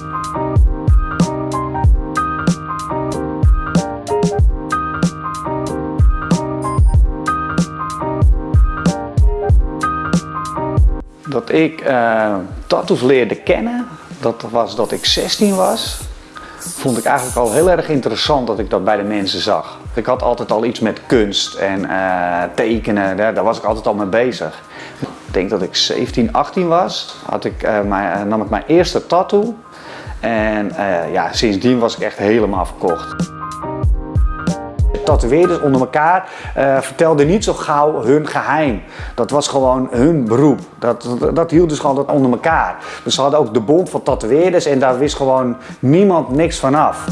Dat ik uh, tattoos leerde kennen, dat was dat ik 16 was. Vond ik eigenlijk al heel erg interessant dat ik dat bij de mensen zag. Ik had altijd al iets met kunst en uh, tekenen, daar, daar was ik altijd al mee bezig. Ik denk dat ik 17, 18 was, had ik, uh, nam ik mijn eerste tattoo. En ja, sindsdien was ik echt helemaal verkocht tatoeëerders onder elkaar uh, vertelden niet zo gauw hun geheim. Dat was gewoon hun beroep. Dat, dat, dat hield dus gewoon onder elkaar. Dus ze hadden ook de bond van tatoeëerders en daar wist gewoon niemand niks vanaf.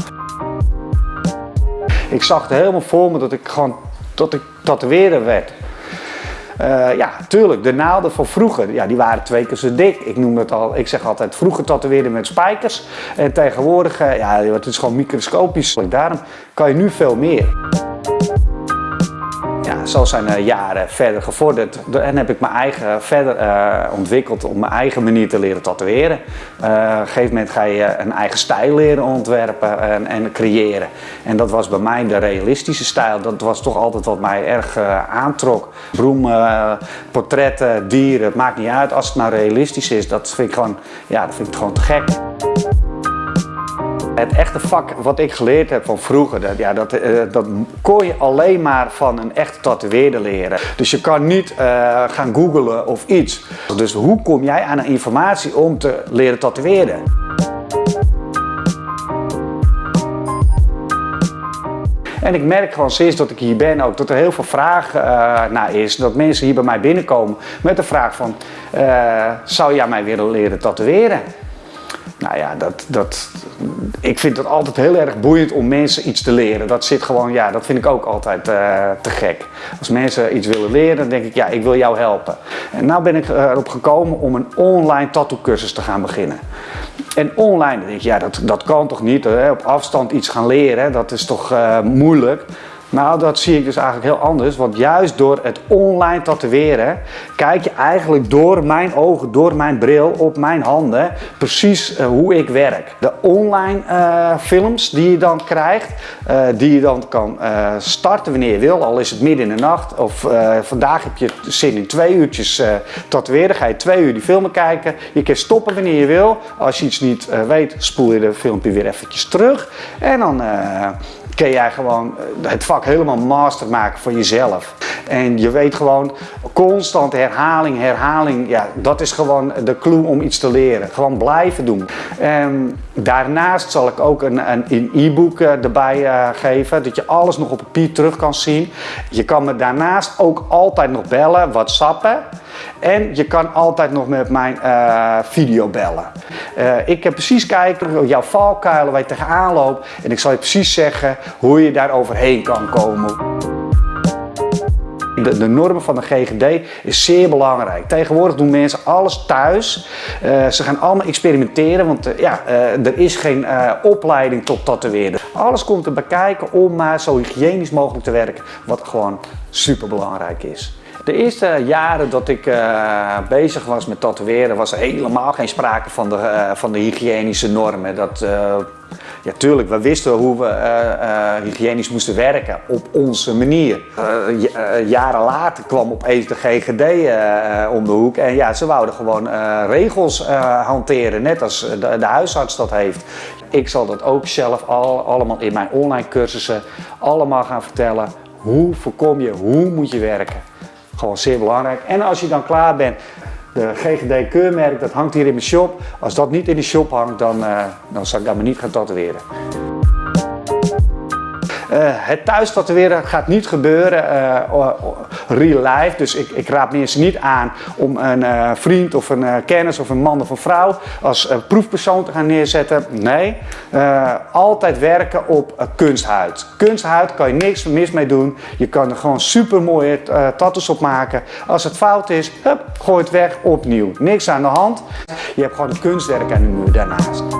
Ik zag het helemaal voor me dat ik gewoon dat ik tatoeëerder werd. Uh, ja, tuurlijk, de naalden van vroeger, ja, die waren twee keer zo dik. Ik noem het al, ik zeg altijd, vroeger tatoeëerden met spijkers. En tegenwoordig, uh, ja, het is gewoon microscopisch. Daarom kan je nu veel meer zo zijn de jaren verder gevorderd en heb ik mijn eigen verder uh, ontwikkeld om mijn eigen manier te leren tatoeëren. Uh, op een gegeven moment ga je een eigen stijl leren ontwerpen en, en, creëren. En dat was bij mij de realistische stijl. Dat was toch altijd wat mij erg aantrok. Bloemen, portretten, dieren, het maakt niet uit. Als het nou realistisch is, dat vind ik gewoon, ja, dat vind ik gewoon te gek. Het echte vak wat ik geleerd heb van vroeger, dat, ja, dat, uh, dat kon je alleen maar van een echte tatoeëerder leren. Dus je kan niet uh, gaan googlen of iets. Dus hoe kom jij aan informatie om te leren tatoeëren? En ik merk gewoon sinds dat ik hier ben ook dat er heel veel vraag uh, naar is. Dat mensen hier bij mij binnenkomen met de vraag van, zou jij mij willen leren tatoeëren? Nou ja, dat, dat, ik vind het altijd heel erg boeiend om mensen iets te leren. Dat zit gewoon, ja, dat vind ik ook altijd uh, te gek. Als mensen iets willen leren, dan denk ik, ja, ik wil jou helpen. En nou ben ik erop gekomen om een online tattoo cursus te gaan beginnen. En online, denk ik, ja, dat, dat kan toch niet, hè? op afstand iets gaan leren, dat is toch uh, moeilijk. Nou, dat zie ik dus eigenlijk heel anders. Want juist door het online tatoeëren, kijk je eigenlijk door mijn ogen, door mijn bril, op mijn handen, precies uh, hoe ik werk. De online uh, films die je dan krijgt, uh, die je dan kan starten wanneer je wil, al is het midden in de nacht. Of vandaag heb je zin in twee uurtjes tatoeëren, ga je twee uur die filmen kijken. Je kan stoppen wanneer je wil. Als je iets niet weet, spoel je de filmpje weer eventjes terug. En dan kun jij gewoon eh, het vak helemaal master maken voor jezelf. En je weet gewoon, constant herhaling, herhaling, ja, dat is gewoon de clue om iets te leren. Gewoon blijven doen. En daarnaast zal ik ook een e-book uh, erbij uh, geven, dat je alles nog op papier terug kan zien. Je kan me daarnaast ook altijd nog bellen, whatsappen. En je kan altijd nog met mijn uh, video bellen. Uh, ik heb precies kijken jouw valkuilen waar je tegenaan loopt. En ik zal je precies zeggen hoe je daar overheen kan komen. De, de, normen van de GGD is zeer belangrijk. Tegenwoordig doen mensen alles thuis. Uh, ze gaan allemaal experimenteren, want ja, er is geen opleiding tot tatoeëren. Alles komt erbij kijken om maar zo hygiënisch mogelijk te werken, wat gewoon super belangrijk is. De eerste jaren dat ik uh, bezig was met tatoeëren was er helemaal geen sprake van de, uh, van de hygiënische normen. Dat, uh, ja, tuurlijk, we wisten hoe we hygiënisch moesten werken op onze manier. jaren later kwam opeens de GGD om de hoek en ja, ze wouden gewoon regels hanteren, net als de, de, huisarts dat heeft. Ik zal dat ook zelf al, allemaal in mijn online cursussen allemaal gaan vertellen. Hoe voorkom je, hoe moet je werken? Gewoon zeer belangrijk. En als je dan klaar bent, de GGD keurmerk, dat hangt hier in mijn shop. Als dat niet in de shop hangt, dan, uh, dan zal ik dat me niet gaan tatoeëren. Uh, het thuis tatoeëren gaat niet gebeuren uh, real life. Dus ik, ik, raad mensen niet aan om een vriend of een kennis of een man of een vrouw als proefpersoon te gaan neerzetten. Nee, altijd werken op kunsthuid. Kunsthuid kan je niks mis mee doen. Je kan er gewoon super mooie tattoos op maken. Als het fout is, hup, gooi het weg opnieuw. Niks aan de hand. Je hebt gewoon een kunstwerk aan de muur daarnaast.